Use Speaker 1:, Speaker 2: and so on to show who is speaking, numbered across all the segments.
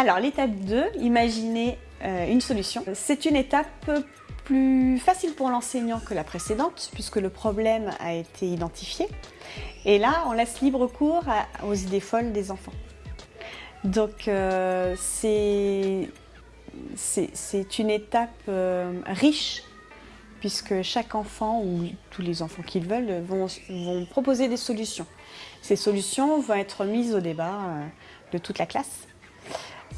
Speaker 1: Alors l'étape 2, imaginer euh, une solution. C'est une étape plus facile pour l'enseignant que la précédente puisque le problème a été identifié. Et là, on laisse libre cours aux idées folles des enfants. Donc euh, c'est une étape euh, riche puisque chaque enfant ou tous les enfants qu'ils veulent vont, vont, proposer des solutions. Ces solutions vont être mises au débat de toute la classe.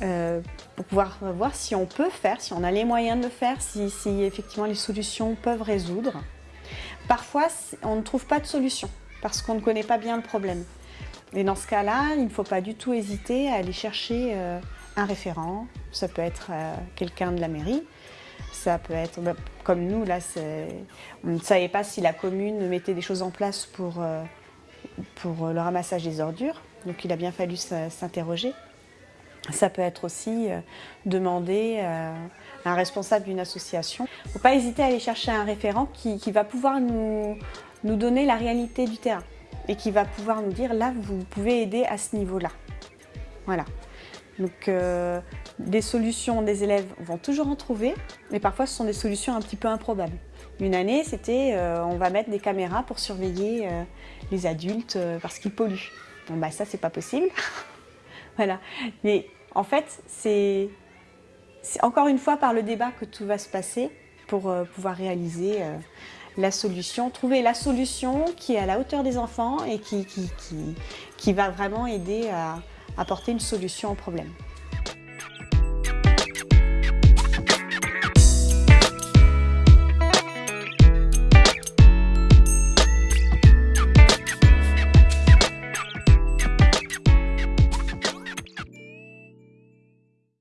Speaker 1: Euh, pour pouvoir voir si on peut faire, si on a les moyens de le faire, si, effectivement les solutions peuvent résoudre. Parfois, on ne trouve pas de solution parce qu'on ne connaît pas bien le problème. Et dans ce cas-là, il ne faut pas du tout hésiter à aller chercher euh, un référent. Ça peut être euh, quelqu'un de la mairie, ça peut être, bah, comme nous, là, on ne savait pas si la commune mettait des choses en place pour, pour le ramassage des ordures. Donc il a bien fallu s'interroger. Ça peut être aussi euh, demander euh, à un responsable d'une association. Il ne faut pas hésiter à aller chercher un référent qui, va pouvoir nous, nous, donner la réalité du terrain et qui va pouvoir nous dire là vous pouvez aider à ce niveau-là. Voilà. Donc euh, des solutions, des élèves vont toujours en trouver, mais parfois ce sont des solutions un petit peu improbables. Une année, c'était on va mettre des caméras pour surveiller les adultes parce qu'ils polluent. Bon bah ça c'est pas possible. Voilà. Mais en fait, c'est encore une fois par le débat que tout va se passer pour euh, pouvoir réaliser euh, la solution, trouver la solution qui est à la hauteur des enfants et qui, va vraiment aider à apporter une solution au problème.